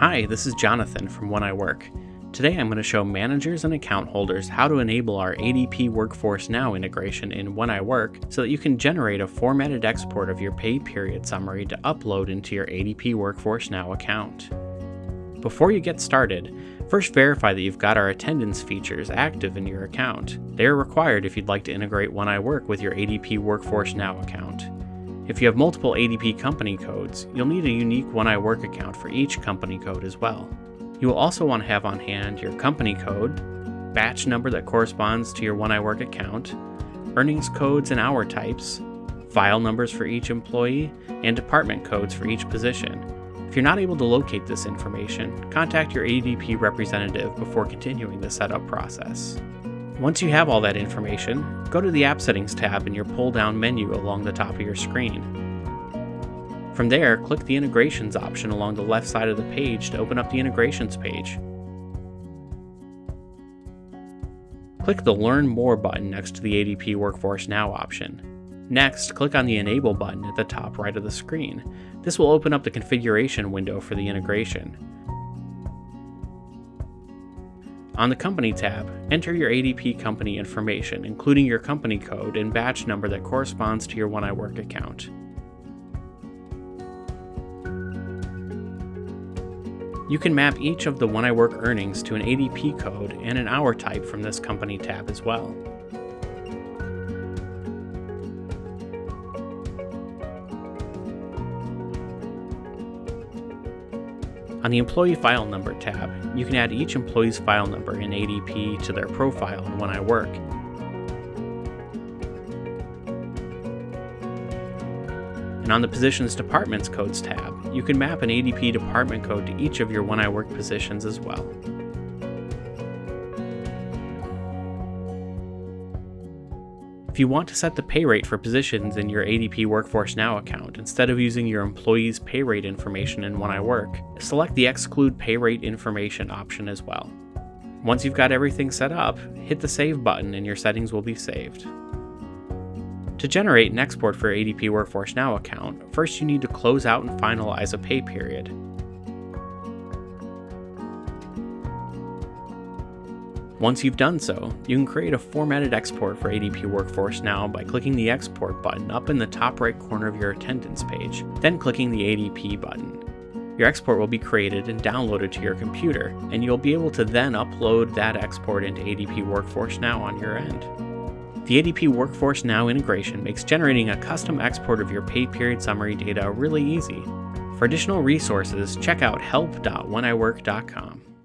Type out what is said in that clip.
Hi, this is Jonathan from When I Work. Today I'm going to show managers and account holders how to enable our ADP Workforce Now integration in When I Work so that you can generate a formatted export of your pay period summary to upload into your ADP Workforce Now account. Before you get started, first verify that you've got our attendance features active in your account. They are required if you'd like to integrate When I Work with your ADP Workforce Now account. If you have multiple ADP company codes, you'll need a unique When I Work account for each company code as well. You will also want to have on hand your company code, batch number that corresponds to your When I Work account, earnings codes and hour types, file numbers for each employee, and department codes for each position. If you're not able to locate this information, contact your ADP representative before continuing the setup process. Once you have all that information, go to the App Settings tab in your pull-down menu along the top of your screen. From there, click the Integrations option along the left side of the page to open up the Integrations page. Click the Learn More button next to the ADP Workforce Now option. Next, click on the Enable button at the top right of the screen. This will open up the configuration window for the integration. On the Company tab, enter your ADP company information, including your company code and batch number that corresponds to your When I Work account. You can map each of the When I Work earnings to an ADP code and an hour type from this Company tab as well. On the Employee File Number tab, you can add each employee's file number in ADP to their profile in When I Work. And on the Positions Departments Codes tab, you can map an ADP department code to each of your When I Work positions as well. If you want to set the pay rate for positions in your ADP Workforce Now account instead of using your employee's pay rate information in When I Work, select the Exclude Pay Rate Information option as well. Once you've got everything set up, hit the Save button and your settings will be saved. To generate an export for your ADP Workforce Now account, first you need to close out and finalize a pay period. Once you've done so, you can create a formatted export for ADP Workforce Now by clicking the Export button up in the top right corner of your attendance page, then clicking the ADP button. Your export will be created and downloaded to your computer, and you'll be able to then upload that export into ADP Workforce Now on your end. The ADP Workforce Now integration makes generating a custom export of your pay period summary data really easy. For additional resources, check out help.wheniwork.com.